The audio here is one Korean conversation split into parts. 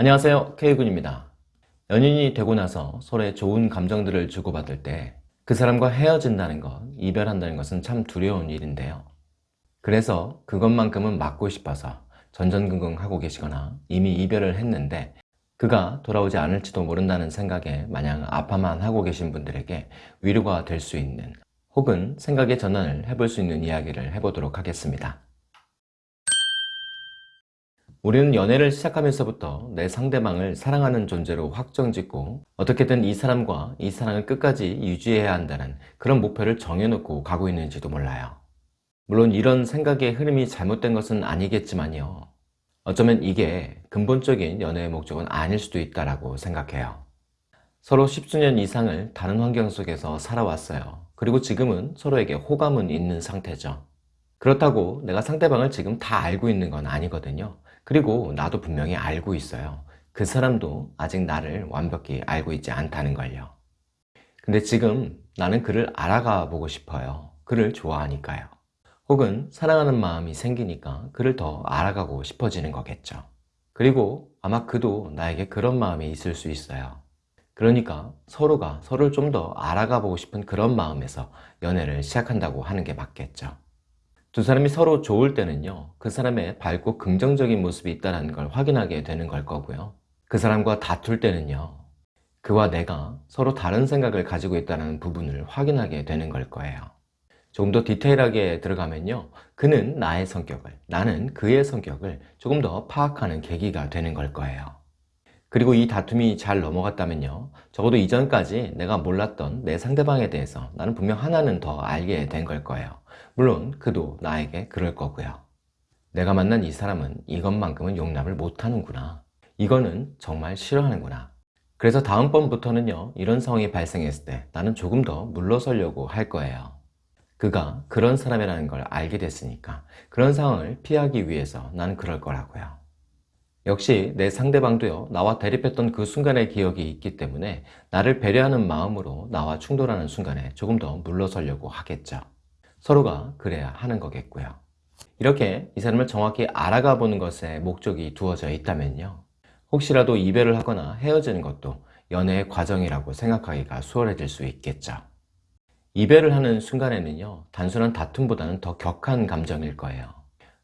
안녕하세요. K군입니다. 연인이 되고 나서 서로의 좋은 감정들을 주고받을 때 그 사람과 헤어진다는 것, 이별한다는 것은 참 두려운 일인데요. 그래서 그것만큼은 막고 싶어서 전전긍긍 하고 계시거나 이미 이별을 했는데 그가 돌아오지 않을지도 모른다는 생각에 마냥 아파만 하고 계신 분들에게 위로가 될 수 있는 혹은 생각의 전환을 해볼 수 있는 이야기를 해보도록 하겠습니다 우리는 연애를 시작하면서부터 내 상대방을 사랑하는 존재로 확정짓고 어떻게든 이 사람과 이 사랑을 끝까지 유지해야 한다는 그런 목표를 정해놓고 가고 있는지도 몰라요. 물론 이런 생각의 흐름이 잘못된 것은 아니겠지만요. 어쩌면 이게 근본적인 연애의 목적은 아닐 수도 있다고 생각해요. 서로 십수년 이상을 다른 환경 속에서 살아왔어요. 그리고 지금은 서로에게 호감은 있는 상태죠. 그렇다고 내가 상대방을 지금 다 알고 있는 건 아니거든요. 그리고 나도 분명히 알고 있어요. 그 사람도 아직 나를 완벽히 알고 있지 않다는 걸요. 근데 지금 나는 그를 알아가 보고 싶어요. 그를 좋아하니까요. 혹은 사랑하는 마음이 생기니까 그를 더 알아가고 싶어지는 거겠죠. 그리고 아마 그도 나에게 그런 마음이 있을 수 있어요. 그러니까 서로가 서로를 좀 더 알아가 보고 싶은 그런 마음에서 연애를 시작한다고 하는 게 맞겠죠. 두 사람이 서로 좋을 때는요 그 사람의 밝고 긍정적인 모습이 있다는 걸 확인하게 되는 걸 거고요. 그 사람과 다툴 때는요 그와 내가 서로 다른 생각을 가지고 있다는 부분을 확인하게 되는 걸 거예요. 조금 더 디테일하게 들어가면요 그는 나의 성격을 나는 그의 성격을 조금 더 파악하는 계기가 되는 걸 거예요 그리고 이 다툼이 잘 넘어갔다면요 적어도 이전까지 내가 몰랐던 내 상대방에 대해서 나는 분명 하나는 더 알게 된 걸 거예요 물론 그도 나에게 그럴 거고요. 내가 만난 이 사람은 이것만큼은 용납을 못하는구나. 이거는 정말 싫어하는구나. 그래서 다음번부터는요 이런 상황이 발생했을 때 나는 조금 더 물러서려고 할 거예요. 그가 그런 사람이라는 걸 알게 됐으니까 그런 상황을 피하기 위해서 나는 그럴 거라고요. 역시 내 상대방도요 나와 대립했던 그 순간의 기억이 있기 때문에 나를 배려하는 마음으로 나와 충돌하는 순간에 조금 더 물러서려고 하겠죠. 서로가 그래야 하는 거겠고요. 이렇게 이 사람을 정확히 알아가 보는 것에 목적이 두어져 있다면요. 혹시라도 이별을 하거나 헤어지는 것도 연애의 과정이라고 생각하기가 수월해질 수 있겠죠. 이별을 하는 순간에는요. 단순한 다툼보다는 더 격한 감정일 거예요.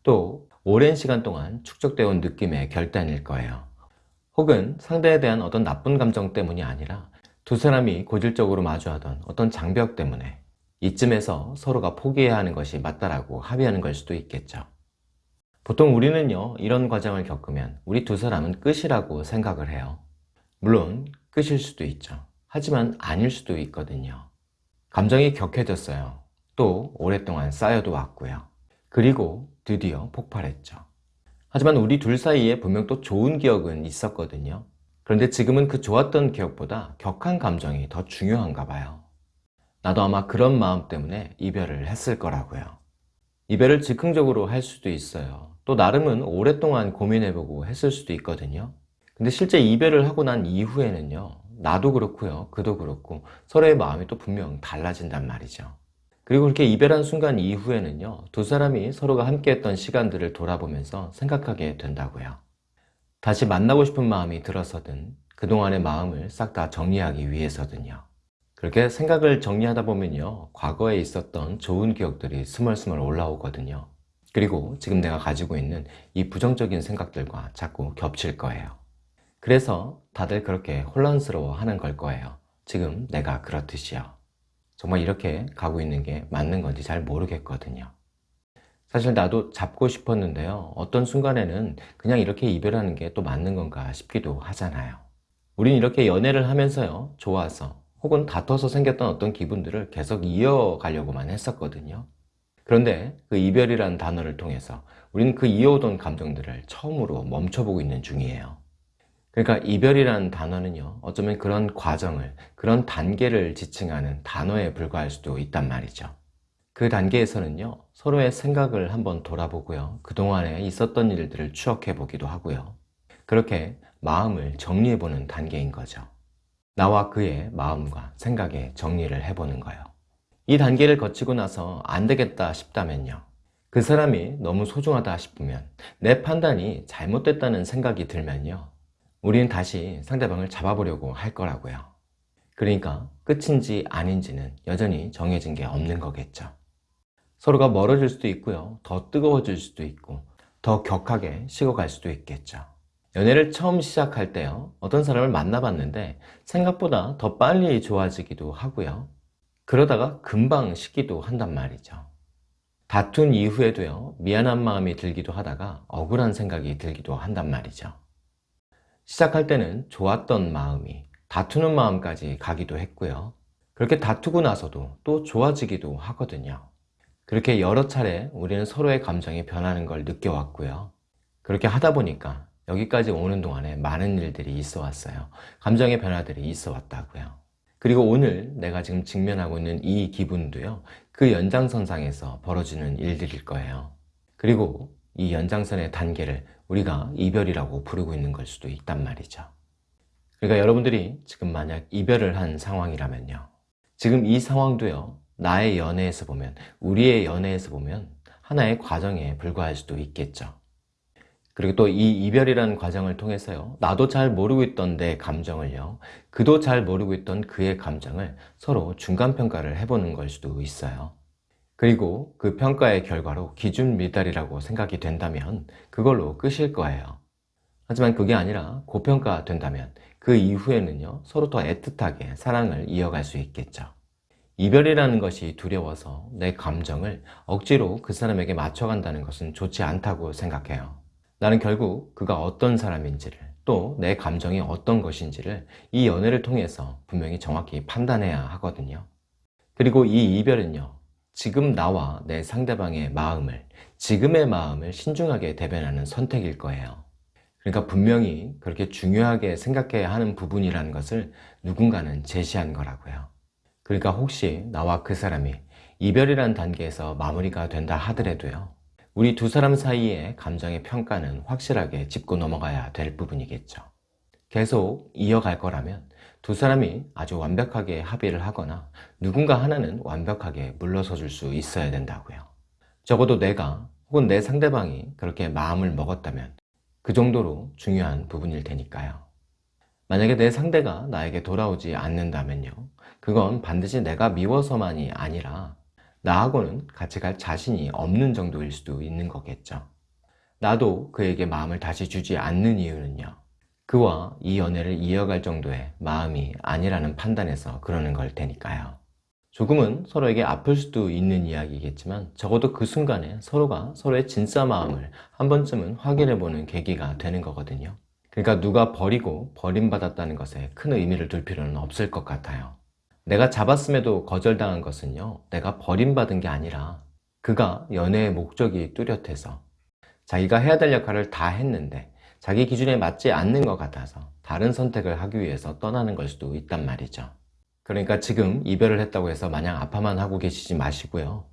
또 오랜 시간 동안 축적되어 온 느낌의 결단일 거예요. 혹은 상대에 대한 어떤 나쁜 감정 때문이 아니라 두 사람이 고질적으로 마주하던 어떤 장벽 때문에 이쯤에서 서로가 포기해야 하는 것이 맞다라고 합의하는 걸 수도 있겠죠. 보통 우리는요 이런 과정을 겪으면 우리 두 사람은 끝이라고 생각을 해요. 물론 끝일 수도 있죠. 하지만 아닐 수도 있거든요. 감정이 격해졌어요. 또 오랫동안 쌓여도 왔고요. 그리고 드디어 폭발했죠. 하지만 우리 둘 사이에 분명 또 좋은 기억은 있었거든요. 그런데 지금은 그 좋았던 기억보다 격한 감정이 더 중요한가 봐요. 나도 아마 그런 마음 때문에 이별을 했을 거라고요. 이별을 즉흥적으로 할 수도 있어요. 또 나름은 오랫동안 고민해보고 했을 수도 있거든요. 근데 실제 이별을 하고 난 이후에는요. 나도 그렇고요. 그도 그렇고 서로의 마음이 또 분명 달라진단 말이죠. 그리고 그렇게 이별한 순간 이후에는요. 두 사람이 서로가 함께했던 시간들을 돌아보면서 생각하게 된다고요. 다시 만나고 싶은 마음이 들어서든 그동안의 마음을 싹 다 정리하기 위해서든요. 그렇게 생각을 정리하다 보면요 과거에 있었던 좋은 기억들이 스멀스멀 올라오거든요 그리고 지금 내가 가지고 있는 이 부정적인 생각들과 자꾸 겹칠 거예요 그래서 다들 그렇게 혼란스러워 하는 걸 거예요 지금 내가 그렇듯이요 정말 이렇게 가고 있는 게 맞는 건지 잘 모르겠거든요. 사실 나도 잡고 싶었는데요. 어떤 순간에는 그냥 이렇게 이별하는 게 또 맞는 건가 싶기도 하잖아요. 우린 이렇게 연애를 하면서요 좋아서 혹은 다퉈서 생겼던 어떤 기분들을 계속 이어가려고만 했었거든요. 그런데 그 이별이라는 단어를 통해서 우리는 그 이어오던 감정들을 처음으로 멈춰보고 있는 중이에요 그러니까 이별이라는 단어는요 어쩌면 그런 과정을 그런 단계를 지칭하는 단어에 불과할 수도 있단 말이죠 그 단계에서는요 서로의 생각을 한번 돌아보고요 그동안에 있었던 일들을 추억해 보기도 하고요 그렇게 마음을 정리해 보는 단계인 거죠 나와 그의 마음과 생각에 정리를 해보는 거예요. 이 단계를 거치고 나서 안 되겠다 싶다면요. 그 사람이 너무 소중하다 싶으면 내 판단이 잘못됐다는 생각이 들면요. 우리는 다시 상대방을 잡아보려고 할 거라고요. 그러니까 끝인지 아닌지는 여전히 정해진 게 없는 거겠죠. 서로가 멀어질 수도 있고요. 더 뜨거워질 수도 있고 더 격하게 식어갈 수도 있겠죠. 연애를 처음 시작할 때요. 어떤 사람을 만나봤는데 생각보다 더 빨리 좋아지기도 하고요. 그러다가 금방 식기도 한단 말이죠. 다툰 이후에도요. 미안한 마음이 들기도 하다가 억울한 생각이 들기도 한단 말이죠. 시작할 때는 좋았던 마음이 다투는 마음까지 가기도 했고요. 그렇게 다투고 나서도 또 좋아지기도 하거든요. 그렇게 여러 차례 우리는 서로의 감정이 변하는 걸 느껴왔고요. 그렇게 하다 보니까 여기까지 오는 동안에 많은 일들이 있어 왔어요. 감정의 변화들이 있어 왔다고요. 그리고 오늘 내가 지금 직면하고 있는 이 기분도요. 그 연장선상에서 벌어지는 일들일 거예요. 그리고 이 연장선의 단계를 우리가 이별이라고 부르고 있는 걸 수도 있단 말이죠. 그러니까 여러분들이 지금 만약 이별을 한 상황이라면요. 지금 이 상황도요. 나의 연애에서 보면, 우리의 연애에서 보면 하나의 과정에 불과할 수도 있겠죠. 그리고 또 이 이별이라는 과정을 통해서요. 나도 잘 모르고 있던 내 감정을요. 그도 잘 모르고 있던 그의 감정을 서로 중간평가를 해보는 걸 수도 있어요. 그리고 그 평가의 결과로 기준 미달이라고 생각이 된다면 그걸로 끝일 거예요. 하지만 그게 아니라 고평가 된다면 그 이후에는요 서로 더 애틋하게 사랑을 이어갈 수 있겠죠. 이별이라는 것이 두려워서 내 감정을 억지로 그 사람에게 맞춰간다는 것은 좋지 않다고 생각해요. 나는 결국 그가 어떤 사람인지를 또 내 감정이 어떤 것인지를 이 연애를 통해서 분명히 정확히 판단해야 하거든요. 그리고 이 이별은요 지금 나와 내 상대방의 마음을 지금의 마음을 신중하게 대변하는 선택일 거예요. 그러니까 분명히 그렇게 중요하게 생각해야 하는 부분이라는 것을 누군가는 제시한 거라고요. 그러니까 혹시 나와 그 사람이 이별이란 단계에서 마무리가 된다 하더라도요. 우리 두 사람 사이의 감정의 평가는 확실하게 짚고 넘어가야 될 부분이겠죠. 계속 이어갈 거라면 두 사람이 아주 완벽하게 합의를 하거나 누군가 하나는 완벽하게 물러서 줄 수 있어야 된다고요. 적어도 내가 혹은 내 상대방이 그렇게 마음을 먹었다면 그 정도로 중요한 부분일 테니까요. 만약에 내 상대가 나에게 돌아오지 않는다면요. 그건 반드시 내가 미워서만이 아니라 나하고는 같이 갈 자신이 없는 정도일 수도 있는 거겠죠. 나도 그에게 마음을 다시 주지 않는 이유는요. 그와 이 연애를 이어갈 정도의 마음이 아니라는 판단에서 그러는 걸 테니까요. 조금은 서로에게 아플 수도 있는 이야기겠지만 적어도 그 순간에 서로가 서로의 진짜 마음을 한 번쯤은 확인해 보는 계기가 되는 거거든요. 그러니까 누가 버리고 버림받았다는 것에 큰 의미를 둘 필요는 없을 것 같아요. 내가 잡았음에도 거절당한 것은요, 내가 버림받은 게 아니라 그가 연애의 목적이 뚜렷해서 자기가 해야 될 역할을 다 했는데 자기 기준에 맞지 않는 것 같아서 다른 선택을 하기 위해서 떠나는 걸 수도 있단 말이죠. 그러니까 지금 이별을 했다고 해서 마냥 아파만 하고 계시지 마시고요.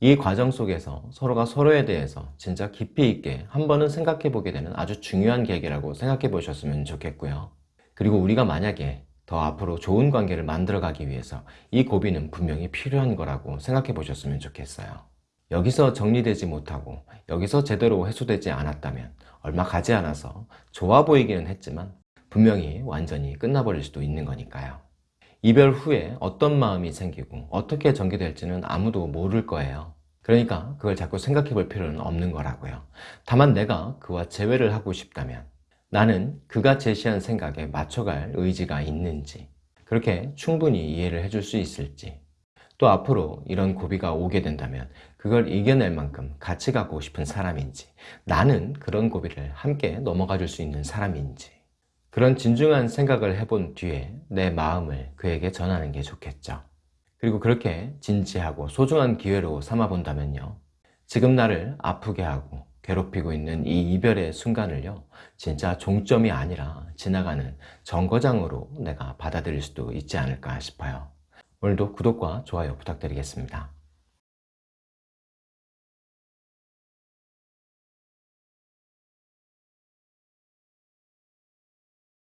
이 과정 속에서 서로가 서로에 대해서 진짜 깊이 있게 한 번은 생각해 보게 되는 아주 중요한 계기라고 생각해 보셨으면 좋겠고요. 그리고 우리가 만약에 더 앞으로 좋은 관계를 만들어 가기 위해서 이 고비는 분명히 필요한 거라고 생각해 보셨으면 좋겠어요. 여기서 정리되지 못하고 여기서 제대로 해소되지 않았다면 얼마 가지 않아서 좋아 보이기는 했지만 분명히 완전히 끝나버릴 수도 있는 거니까요. 이별 후에 어떤 마음이 생기고 어떻게 전개될지는 아무도 모를 거예요. 그러니까 그걸 자꾸 생각해 볼 필요는 없는 거라고요. 다만 내가 그와 재회를 하고 싶다면 나는 그가 제시한 생각에 맞춰갈 의지가 있는지 그렇게 충분히 이해를 해줄 수 있을지 또 앞으로 이런 고비가 오게 된다면 그걸 이겨낼 만큼 같이 가고 싶은 사람인지 나는 그런 고비를 함께 넘어가 줄 수 있는 사람인지 그런 진중한 생각을 해본 뒤에 내 마음을 그에게 전하는 게 좋겠죠. 그리고 그렇게 진지하고 소중한 기회로 삼아 본다면요. 지금 나를 아프게 하고 괴롭히고 있는 이 이별의 순간을요. 진짜 종점이 아니라 지나가는 정거장으로 내가 받아들일 수도 있지 않을까 싶어요. 오늘도 구독과 좋아요 부탁드리겠습니다.